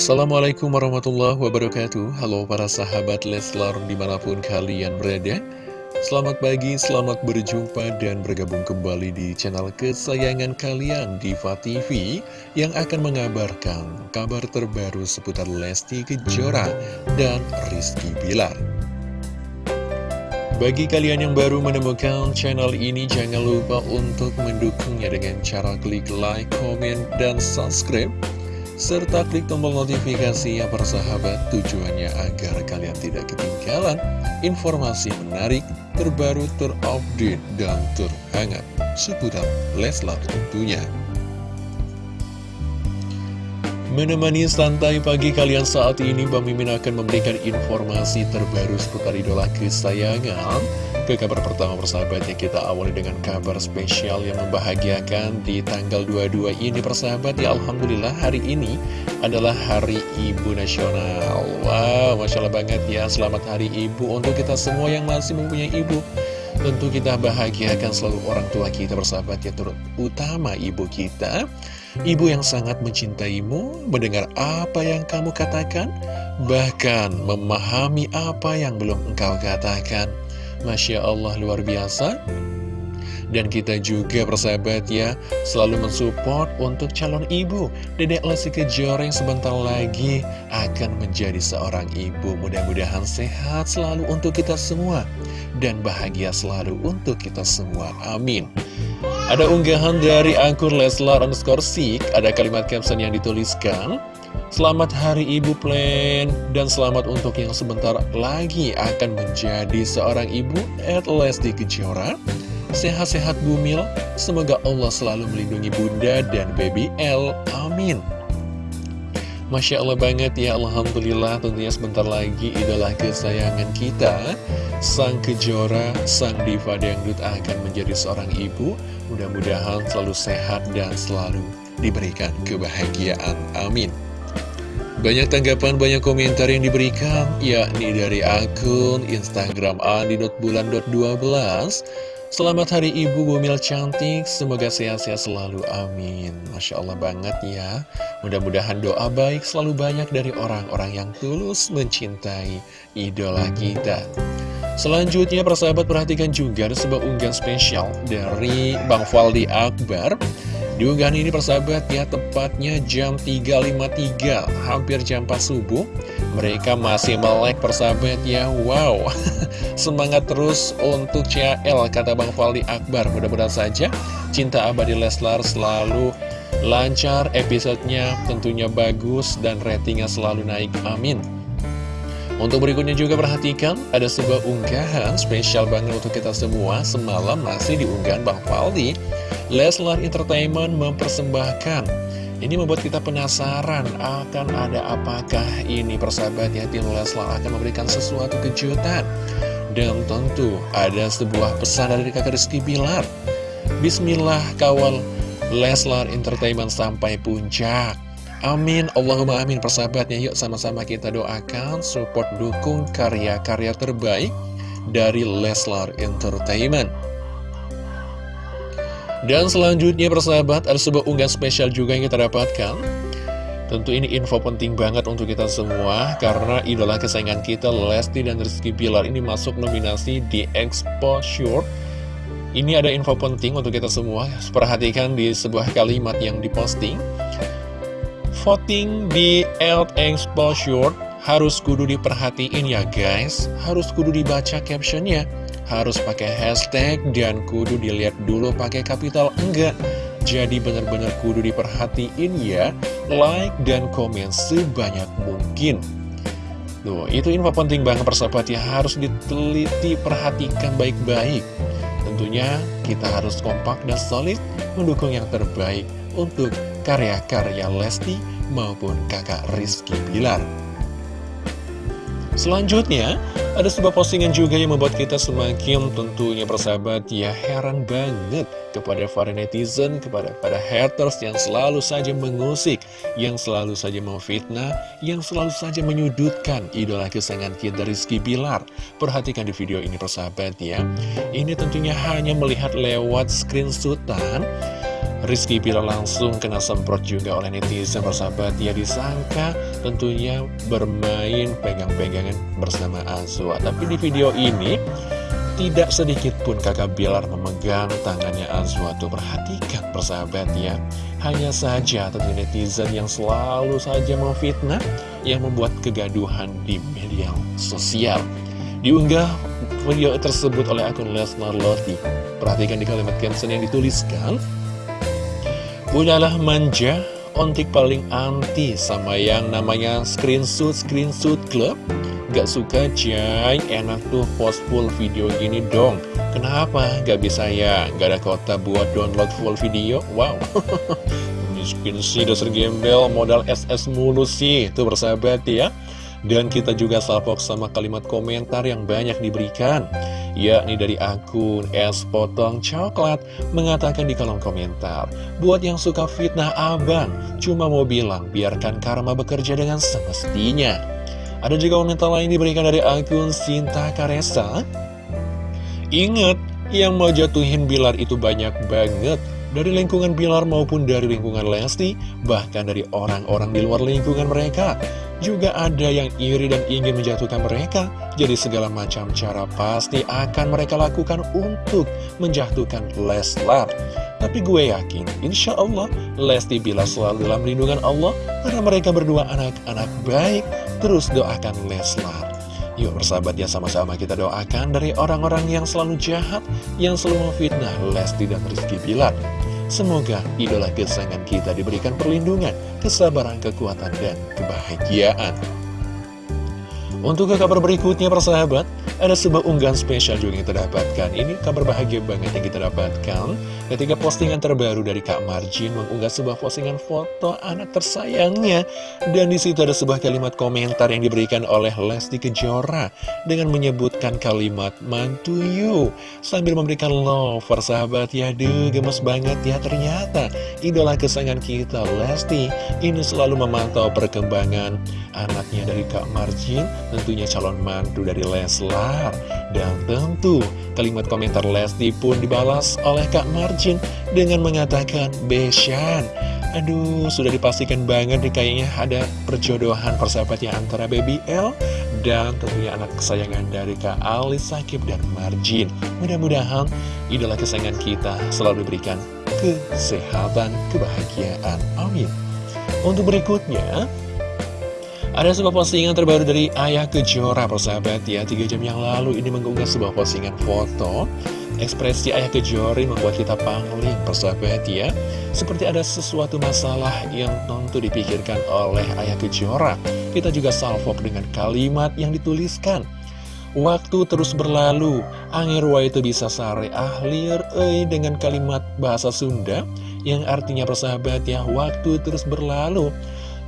Assalamualaikum warahmatullahi wabarakatuh. Halo para sahabat Leslar di mana pun kalian berada. Selamat pagi, selamat berjumpa dan bergabung kembali di channel kesayangan kalian Diva TV Yang akan mengabarkan kabar terbaru seputar Lesti Kejora dan Rizky Bilar. Bagi kalian yang baru menemukan channel ini, jangan lupa untuk mendukungnya dengan cara klik like, komen, dan subscribe. Serta klik tombol notifikasi yang bersahabat tujuannya agar kalian tidak ketinggalan informasi menarik, terbaru, terupdate, dan terhangat seputar Leslar tentunya. Menemani santai pagi kalian saat ini, Bang Mimin akan memberikan informasi terbaru seputar idola kesayangan. Ke kabar pertama persahabatnya kita awali dengan kabar spesial yang membahagiakan di tanggal 22 ini persahabat ya Alhamdulillah hari ini adalah Hari Ibu Nasional. Wow, Masya Allah banget ya, selamat Hari Ibu untuk kita semua yang masih mempunyai ibu. Tentu kita bahagiakan selalu orang tua kita bersahabat ya terutama ibu kita Ibu yang sangat mencintaimu, mendengar apa yang kamu katakan Bahkan memahami apa yang belum engkau katakan. Masya Allah luar biasa. Dan kita juga persahabat ya Selalu mensupport untuk calon ibu. Dedek Lesti Kejora yang sebentar lagi Akan menjadi seorang ibu. Mudah-mudahan sehat selalu untuk kita semua. Dan bahagia selalu untuk kita semua. Amin Ada unggahan dari akun Leslar underscore Sik Ada kalimat caption yang dituliskan Selamat Hari Ibu Plan dan selamat untuk yang sebentar lagi akan menjadi seorang ibu at Lesti Kejora Sehat-sehat bumil, semoga Allah selalu melindungi bunda dan baby L. Amin. Masya Allah banget ya, Alhamdulillah. Tentunya sebentar lagi idola kesayangan kita Sang Kejora, Sang Diva Dangdut akan menjadi seorang ibu. Mudah-mudahan selalu sehat dan selalu diberikan kebahagiaan, amin. Banyak tanggapan, banyak komentar yang diberikan Yakni dari akun Instagram andi.bulan.12 Selamat Hari Ibu Bumil Cantik, semoga sehat-sehat selalu, amin. Masya Allah banget ya. Mudah-mudahan doa baik selalu banyak dari orang-orang yang tulus mencintai idola kita. Selanjutnya, persahabat perhatikan juga sebuah unggahan spesial dari Bang Faldi Akbar. Di unggahan ini persahabat ya, tepatnya jam 3.53, hampir jam 4 subuh. Mereka masih melek persahabat ya Wow. Semangat terus untuk CL Kata Bang Fali Akbar. Mudah-mudahan saja Cinta Abadi Leslar selalu lancar Episodenya tentunya bagus Dan ratingnya selalu naik. Amin. Untuk berikutnya juga perhatikan, ada sebuah unggahan spesial banget untuk kita semua. Semalam masih diunggahan Bang Faldi Leslar Entertainment mempersembahkan ini membuat kita penasaran akan ada apakah ini persahabat ya tim Leslar akan memberikan sesuatu kejutan. Dan tentu ada sebuah pesan dari kakak Rizky Bilar. Bismillah kawal Leslar Entertainment sampai puncak. Amin, Allahumma amin persahabatnya Yuk sama-sama kita doakan support dukung karya-karya terbaik dari Leslar Entertainment dan selanjutnya persahabat, ada sebuah unggahan spesial juga yang kita dapatkan. Tentu ini info penting banget untuk kita semua, karena idola kesayangan kita, Lesti dan Rizky Bilar ini masuk nominasi di Exposure. Ini ada info penting untuk kita semua, perhatikan di sebuah kalimat yang diposting. Voting di Elt Exposure harus kudu diperhatiin ya guys, harus kudu dibaca captionnya harus pakai hashtag dan kudu dilihat dulu pakai kapital enggak. Jadi benar-benar kudu diperhatiin ya like dan komen sebanyak mungkin. Tuh, itu info penting banget persahabat ya. Harus diteliti, perhatikan baik-baik. Tentunya kita harus kompak dan solid mendukung yang terbaik untuk karya-karya Lesti maupun kakak Rizky Bilar. Selanjutnya, ada sebuah postingan juga yang membuat kita semakin tentunya persahabat ya heran banget kepada para netizen, kepada para haters yang selalu saja mengusik, yang selalu saja memfitnah, yang selalu saja menyudutkan idola kesayangan kita Rizky Bilar. Perhatikan di video ini persahabat ya, ini tentunya hanya melihat lewat screenshotan Rizky Bilar langsung kena semprot juga oleh netizen persahabat. Ya disangka tentunya bermain pegang-pegangan bersama Azwa. Tapi di video ini tidak sedikit pun kakak Bilar memegang tangannya Azwa. Tuh perhatikan persahabat ya. Hanya saja tentu netizen yang selalu saja memfitnah Yang membuat kegaduhan di media sosial. Diunggah video tersebut oleh akun Lesnar Loti Perhatikan di kalimat caption yang dituliskan Udahlah manja, ontik paling anti sama yang namanya screenshot-screenshot club Gak suka jay, enak tuh post full video gini dong Kenapa? Gak bisa ya? Gak ada kota buat download full video? Wow Miskin sih dasar gembel, modal SS mulu sih Tuh bersahabat ya dan kita juga salvok sama kalimat komentar yang banyak diberikan yakni dari akun es potong coklat mengatakan di kolom komentar buat yang suka fitnah abang cuma mau bilang biarkan karma bekerja dengan semestinya. Ada juga komentar lain diberikan dari akun Sinta Karesa. Ingat yang mau jatuhin Bilar itu banyak banget dari lingkungan Bilar maupun dari lingkungan Lesti, bahkan dari orang-orang di luar lingkungan mereka. Juga ada yang iri dan ingin menjatuhkan mereka, jadi segala macam cara pasti akan mereka lakukan untuk menjatuhkan Leslar. Tapi gue yakin, insya Allah Lesti Bilar selalu dalam lindungan Allah, karena mereka berdua anak-anak baik, terus doakan Leslar. Yuk bersahabat ya sama-sama kita doakan dari orang-orang yang selalu jahat, yang selalu memfitnah Lesti dan Rizky Bilar. Semoga idola kesayangan kita diberikan perlindungan, kesabaran, kekuatan, dan kebahagiaan. Untuk ke kabar berikutnya persahabat, ada sebuah unggahan spesial juga yang kita dapatkan. Ini kabar bahagia banget yang kita dapatkan ketika postingan terbaru dari Kak Marjin mengunggah sebuah postingan foto anak tersayangnya. Dan di situ ada sebuah kalimat komentar yang diberikan oleh Lesti Kejora dengan menyebutkan kalimat mantu you sambil memberikan love persahabat ya. Duh, gemes banget ya ternyata idola kesayangan kita Lesti ini selalu memantau perkembangan anaknya dari Kak Marjin, tentunya calon mantu dari Leslar. Dan tentu kalimat komentar Lesti pun dibalas oleh Kak Marjin dengan mengatakan, Beshan, aduh sudah dipastikan banget nih kayaknya ada perjodohan persahabatnya antara Baby L dan tentunya anak kesayangan dari Kak Ali Sakib dan Marjin. Mudah-mudahan idola kesayangan kita selalu diberikan kesehatan, kebahagiaan. Amin. Untuk berikutnya, ada sebuah postingan terbaru dari Ayah Kejora, persahabat ya. Tiga jam yang lalu ini mengunggah sebuah postingan foto. Ekspresi Ayah Kejora membuat kita pangling, persahabat ya. Seperti ada sesuatu masalah yang tentu dipikirkan oleh Ayah Kejora. Kita juga salvok dengan kalimat yang dituliskan. Waktu terus berlalu, angirwa itu bisa sare ahlir eh, dengan kalimat bahasa Sunda yang artinya persahabat ya, waktu terus berlalu.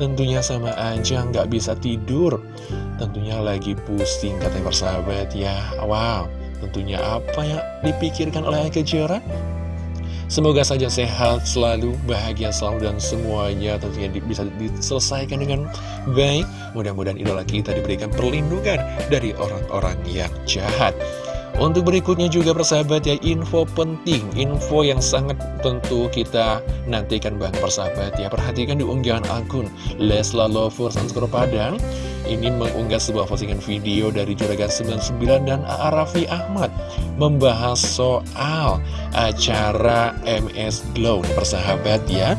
Tentunya sama aja nggak bisa tidur Tentunya lagi pusing katanya persahabat ya Wow, tentunya apa yang dipikirkan oleh Kejora? Semoga saja sehat selalu, bahagia selalu, dan semuanya tentunya bisa diselesaikan dengan baik. Mudah-mudahan idola kita diberikan perlindungan dari orang-orang yang jahat. Untuk berikutnya juga persahabat ya info penting, info yang sangat tentu kita nantikan banget persahabat ya Perhatikan di unggahan akun Lesla Lovers Padang Ini mengunggah sebuah postingan video dari Juragan 99 dan Arafi Ahmad Membahas soal acara MS Glow. Persahabat ya.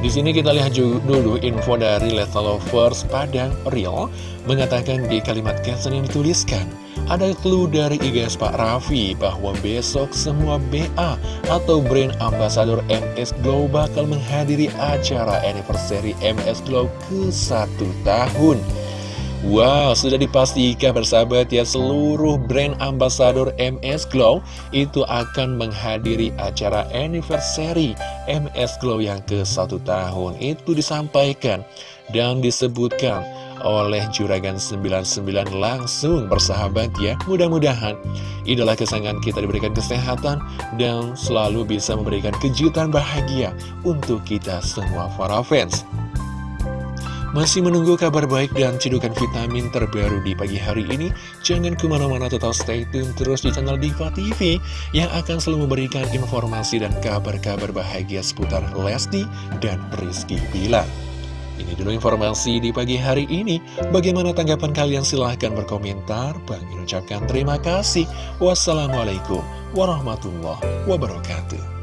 Di sini kita lihat dulu info dari Lesta Lovers Padang Real mengatakan di kalimat caption yang dituliskan ada clue dari IGS Pak Raffi bahwa besok semua BA atau brand ambassador MS Glow bakal menghadiri acara anniversary MS Glow ke satu tahun. Wow, sudah dipastikan bersahabat ya seluruh brand ambassador MS Glow itu akan menghadiri acara anniversary MS Glow yang ke satu tahun. Itu disampaikan dan disebutkan oleh Juragan 99 langsung bersahabat ya Mudah-mudahan idola kesayangan kita diberikan kesehatan dan selalu bisa memberikan kejutan bahagia untuk kita semua para fans Masih menunggu kabar baik dan cedukan vitamin terbaru di pagi hari ini? Jangan ke mana-mana tetap stay tune terus di channel Diva TV yang akan selalu memberikan informasi dan kabar-kabar bahagia seputar Lesti dan Rizky Bilar. Ini dulu informasi di pagi hari ini. Bagaimana tanggapan kalian? Silahkan berkomentar. Bang ucapkan terima kasih. Wassalamualaikum warahmatullahi wabarakatuh.